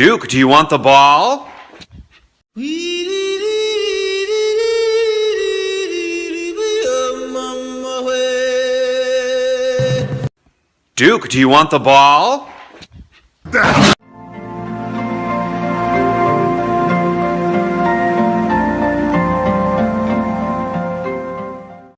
Duke, do you want the ball? Duke, do you want the ball?